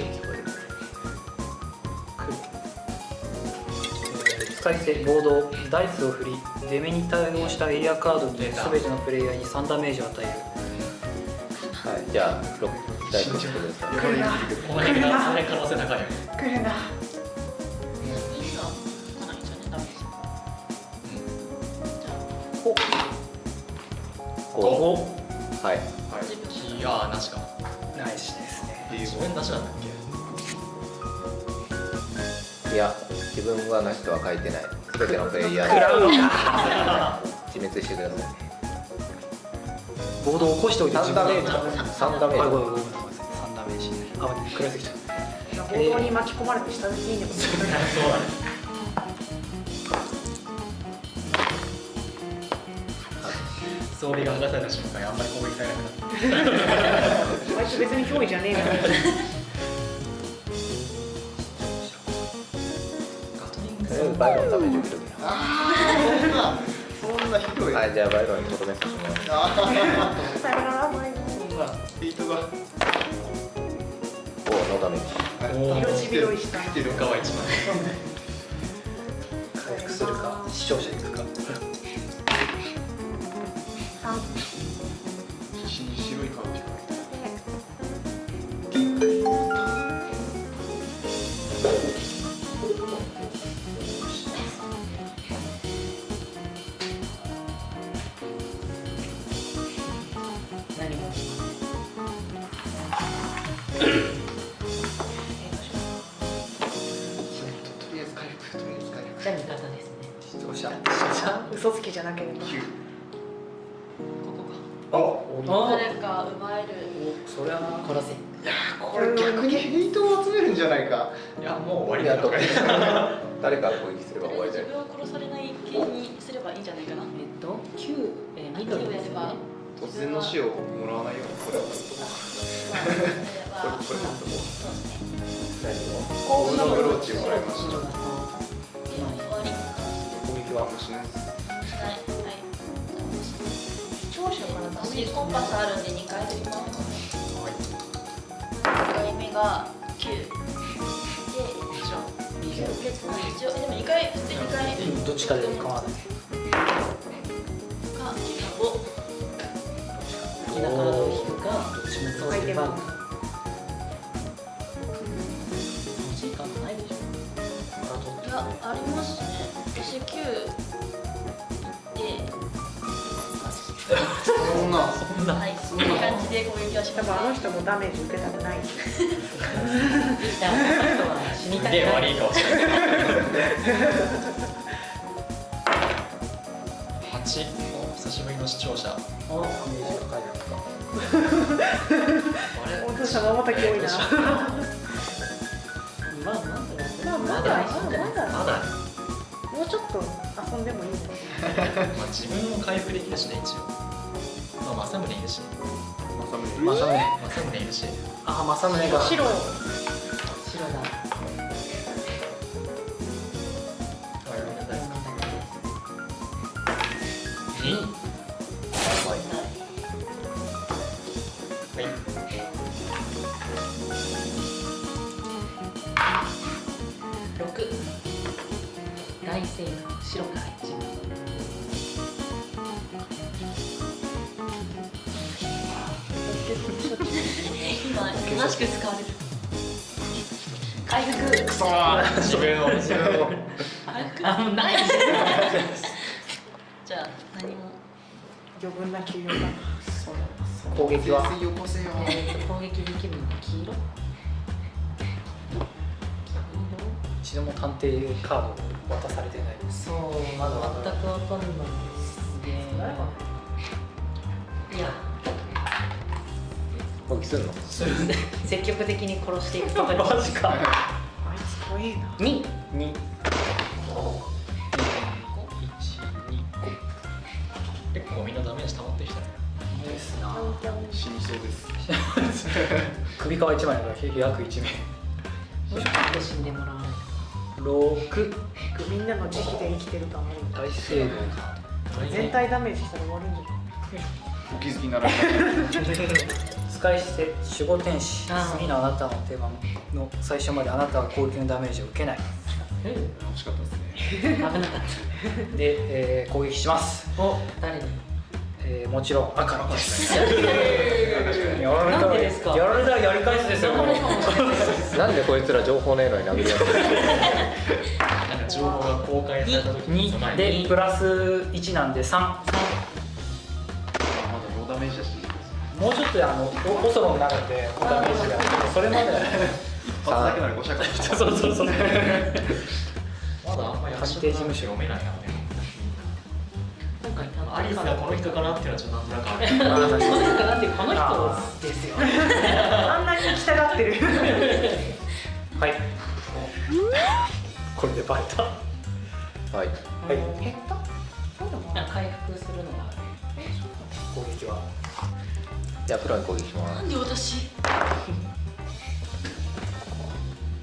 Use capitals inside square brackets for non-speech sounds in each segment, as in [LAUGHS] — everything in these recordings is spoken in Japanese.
確かにノックに聞こえ使い捨てボードダイスを振り出目に対応したエリアカードに全てのプレイヤーに3ダメージを与える。はいじゃあ6大丈夫してください。来るな。お前がそれ可能性高いよ来るな。2がかなりじゃねダメです5はい。自分いやーなしかナイスですね。自分なしなんだっけ？いや自分はなしとは書いてない。全てのプレイヤー食らうのか自滅してくださいボードを起こしておいて3ダメージ。あ3ダメーごめんごめんごめん。3ダメージ。あ食らいすぎちゃった。ボードに巻き込まれて下敷きにでも。[LAUGHS] そうだね。装備が剥がされた瞬間あんまり攻撃されなくなったあいつ別に脅威じゃねえなガバイロンダメージ受けとけあーそんなそんなひどいはいじゃあバイロンにとどめさせてもらいますあさよならバイ。バートがおノーダメージ色ちびろい。した来てる他は一番回復するか？視聴者に行くか？必 [LAUGHS] 嘘つきじゃなければ。こあこか誰か奪える。おそれはな殺せ。これ逆にヘイトを集めるんじゃないか。いやもう終わりいやと。だとか誰か攻撃すれば終わりだよ自分を殺されない系にすればいいんじゃないかな。えっと、9、えー、緑9をやれば。ですね。突然の死をもらわないようにこれをこれこれまあこれそうですね。ゴールドブローチもらいました。終わりもしないはいはい聴者からコンパスあるんで2回振ります1回目が9で一応でも2回振って2回うんどっちかで構わないか5好きなカードを引くか、どっちもそうすれば。その時間ないでしょいやありますね私9ん。なはい。そんな感じで攻撃はし多ま分あしたの人もダメージ受けたくない。いや、あとは死にたくすげえ悪ないい顔してる。8お久しぶりの視聴者。お。ダメージが書いてあるかあれたき多いな。まあ、なんだ。ろう。まあまだ。まだ。まだ。もうちょっと遊んでもいいね [LAUGHS] まあ自分も回復できるしね一応まあ政宗いるし。まさむね正宗政宗いるし。あ正宗が。白。白だ。あれなんだなんだっ2はい。六。大聖の白から一番。今正しく使われる。回復。くそー自分を自分を回復あ、もうない。じゃあ何も。余分な休養だ攻撃は水よこせよ攻撃できるのが黄色？一度も探偵カードを渡されてないです。そう、まだ全くわかんないですね。いや、攻撃するの？積極的に殺していくことに。[LAUGHS] マジか。あいつ怖えな。二。2結構みんなダメージ溜まってきたね。ですな。死にそうです。首皮一枚だから約1名もしかして死んでもらわないと。6みんなの慈悲で生きてるとは思う大成功。全体ダメージしたら終わるんじゃない？お気づきになられ [LAUGHS] 使い捨て守護天使次のあなたの手番の最初まであなたは攻撃のダメージを受けない。うん惜しかったですね。危なかっで、えー攻撃します、たお誰に？えーもちろん赤です。ややられたなんでですか？やられたらやり返すですよ。なんで [LAUGHS] こいつら情報ねえのに殴り合って情報が公開された時に備2えてでプラス1なんで3まだローダメージだしもうちょっとあのおオソロになるんでダメージがそれまで一発だけなら5尺そうそうそうまだあんまり確定事務所読めないからね今回たアリスがこの人かなっていうのはちょっとなんとなくあるあー確かにだってこの人ですよあんなに行きたがってるはいこれでバレたははいい減った回復するのが攻撃はじゃあプロに攻撃しまなんで私？す [LAUGHS]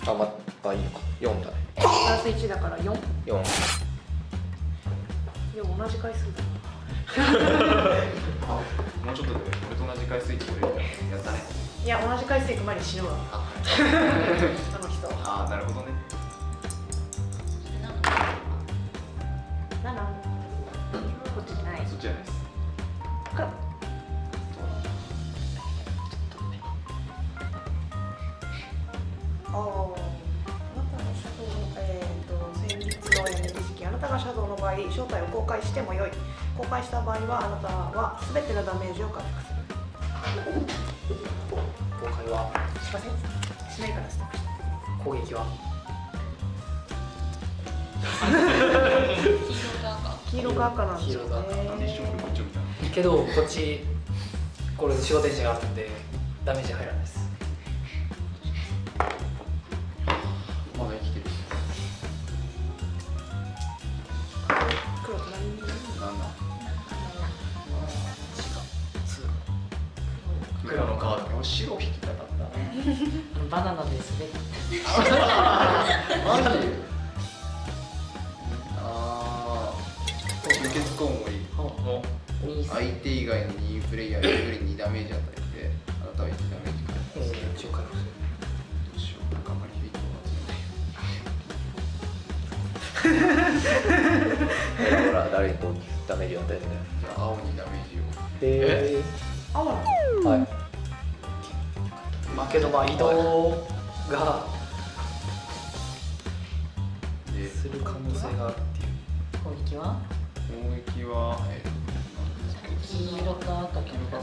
あまあいいのか。4だね。プラス1だから4 4でも同じ回数だもうちょっとで俺と同じ回数いってくれるからやったね。いや同じ回数行く前に死ぬわ。あ。[LAUGHS] の人。ああなるほどね。7こっちじゃないそっちじゃない。ですあーあなたのシャドウの、えー、とのやめ時期あなたがシャドウの場合正体を公開してもよい。公開した場合はあなたは全てのダメージを回復する。公開はすいません。しないからストップして。攻撃は？黄色か赤。なんですよね。けどこっちこれで守護天使があるんでダメージ入らないですバナナで滑ってマジああ輸血コウモリのに相手以外の2プレイヤー。1人にダメージ与えてあなたは1ダメージすどうしよう頑張りで？いいとえほら誰にダメー。ジを与えてんだよじゃあ青にダメー。ジをえ青なのー、はいまあけどまあ移動がでする可能性があるっていう。攻撃は攻撃はえー黄色か赤か黄色か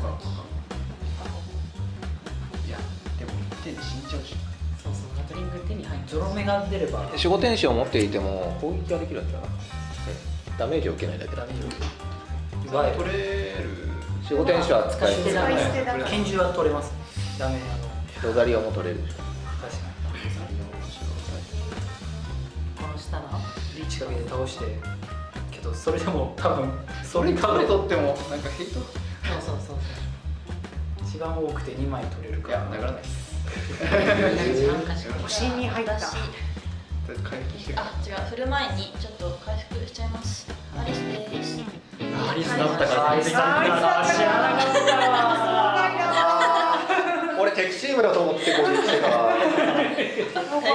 いやでも1点で死んじゃうしそうそうガトリング手に入ってゾロ目が出れば守護天使を持っていても攻撃ができるんじゃないダメージを受けないだけだダメージを奪える守護天使は使い捨て使い捨てだ使い捨てだから拳銃は取れますダメあのロザリオも取れるでしょ。確かこの下のにリーチかけて倒してけどそれでも多分そそれれ多分取れとってもなんかヘイトそうそうそう。一番多くて2枚取れるいから。や殴らないです。そう参加し星に入った回復してるあ違う振る前にちょっと回復しちゃいます。アリスです。アリスだったから。あいつだったから。知ら。なかった俺敵チームだと思って攻撃してた。はい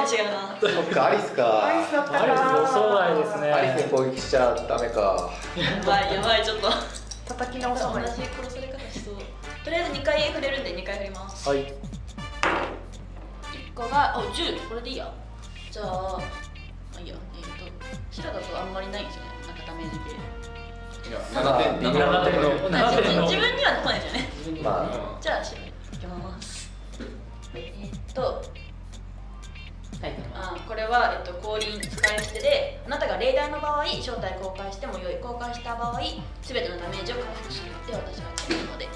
違うなそっかアリスか。アイスだったか。アリスら予想外ですね。アリスに攻撃しちゃダメか。やばいやばいちょっと。叩き直さない同じ殺され方しそうとりあえず2回振れるんで2回振ります。はい。1個があ10これでいいや。じゃあまあいいや。えっ、と白だとあんまりないんですよね。なんかダメージ系。いやまあ7点7点のあ自7点の分自分には来ないですよね。まじゃあ白いきますえっ、とあこれは、えっと、降臨使い捨てであなたが例題の場合正体公開しても良い。公開した場合全てのダメージを回復するって私が言ってるので。はい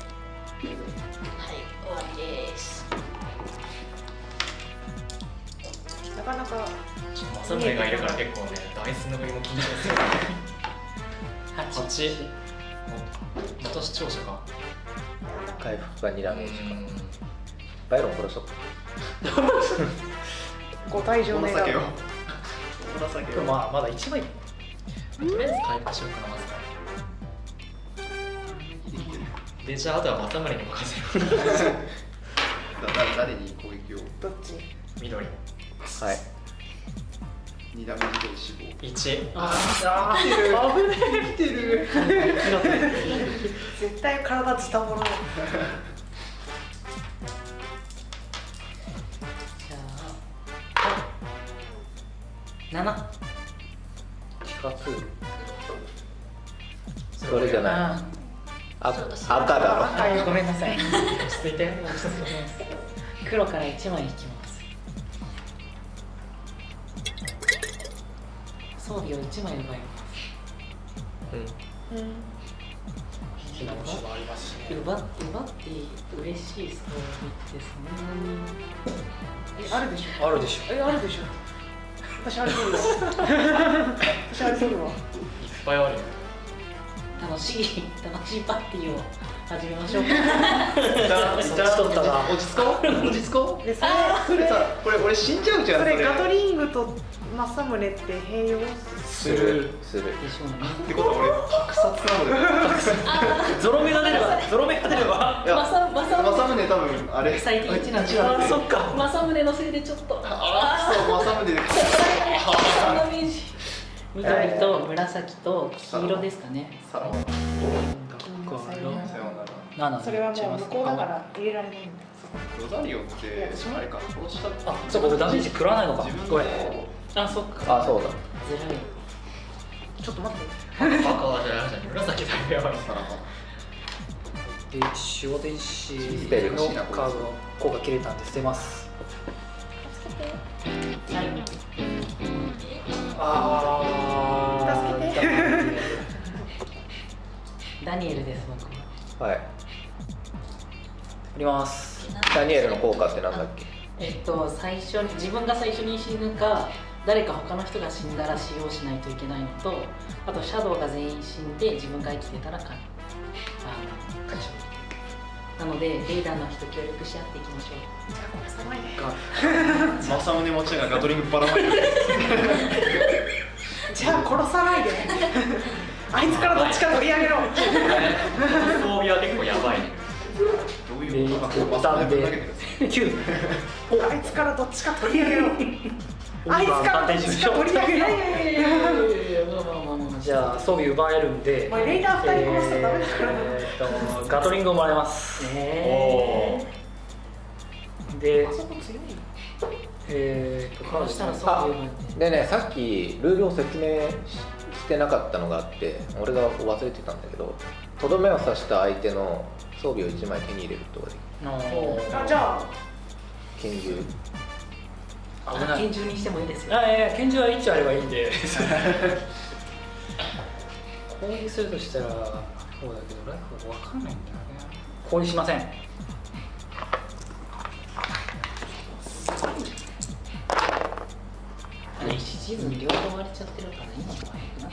終わりです。なかなかマサムネがいるから結構ねダイスの振りも緊張する8 8また視聴者か。あ回復が2ダメージかうんバイロン殺しと。くご退場願うこの酒まあまだ1枚。とりあえず回復しようかなまず。はでじゃああとは正宗に任せる [LAUGHS] 誰誰に攻撃を？どっち？緑。はい。2ダメージで死亡。1ああ危ね生きてる。[LAUGHS] 絶対体ズタボロ7地下通路それじゃない。あ。赤だろ。あごめんなさい。[LAUGHS] 落ち着いて。黒から1枚引きます。装備を1枚奪います。うん。うん。火の虫もありますしね奪って奪って嬉しい装備ってそんなにえあるでしょ。あるでしょ。えあるでしょ私あれ取るわ私あれ取るわ。いっぱいあるよ。楽しい楽しいパーティーを始めましょうか。そっち取ったな。落ち着こう？[LAUGHS] 落ち着こでそれう？それさこれ俺死んじゃうじゃんそれ。ガトリングと政宗って併用？する。する。でしょうね。ってことは俺格殺なのよ。ゾロ目が出ればゾロ目が出れば。[LAUGHS] 政宗。多分あれ。最低1なんで一なんでそっか。政宗のせいでちょっと。あーそう政宗で [LAUGHS] そんなダメージ。緑と紫と黄色ですかね。さらそれはもう向こうだから入れられないんだロザリオってあれか殺した。あそうか俺ダメージ食らわないのか。自分ごめん。あそっか。あそうだ。ちょっと待って。赤じゃ紫だよやばいで守護天使のカードの効果切れたんで捨てます。はいあ助けて。ダニエルです僕。ははい振ります。ダニエルの効果ってなんだっけ？えっと最初に自分が最初に死ぬか誰か他の人が死んだら使用しないといけないのとあとシャドウが全員死んで自分が生きてたらかあの勝ちなのでレーダーの人協力し合っていきましょう。じゃあこれさないで政宗持ちがガトリングばらまいてる [LAUGHS] じゃあ殺さないで。[LAUGHS] あいつからどっちか取り上げろ。装備は結構やばいどういうことかで政宗ぶん投げてる9あいつからどっちか取り上げろ [LAUGHS] あいつからどっちか取り上げろじゃあ装備奪えるんでレイダー二人殺すとダメだからえーっとガトリングをもらえますえであそこ強いえーっとカードそしたらですねそういうのでねさっきルールを説明ししてなかったのがあって俺が忘れてたんだけどとどめを刺した相手の装備を1枚手に入れることができるあじゃあ。拳銃。危ない。拳銃にしてもいいですよ。あいやいや拳銃は1あればいいんで。[LAUGHS] 攻撃するとしたらそうだけどライフが分かんないんだよね。攻撃しません。あれ一シーズン両方割れちゃってるから今の方がいいな。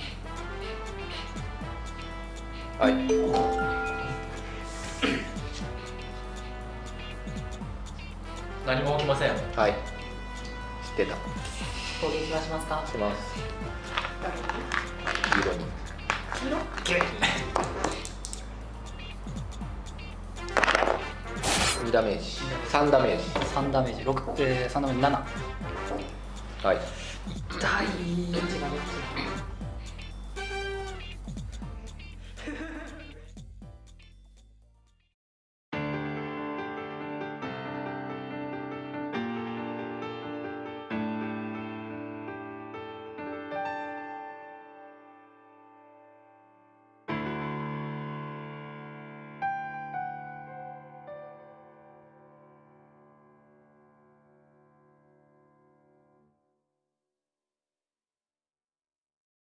はい何も起きません。はい。知ってた。攻撃はしますか？します。誰色に。2ダメージ。3ダメージ。3ダメージ。6、えー、3ダメージ。7はい。痛い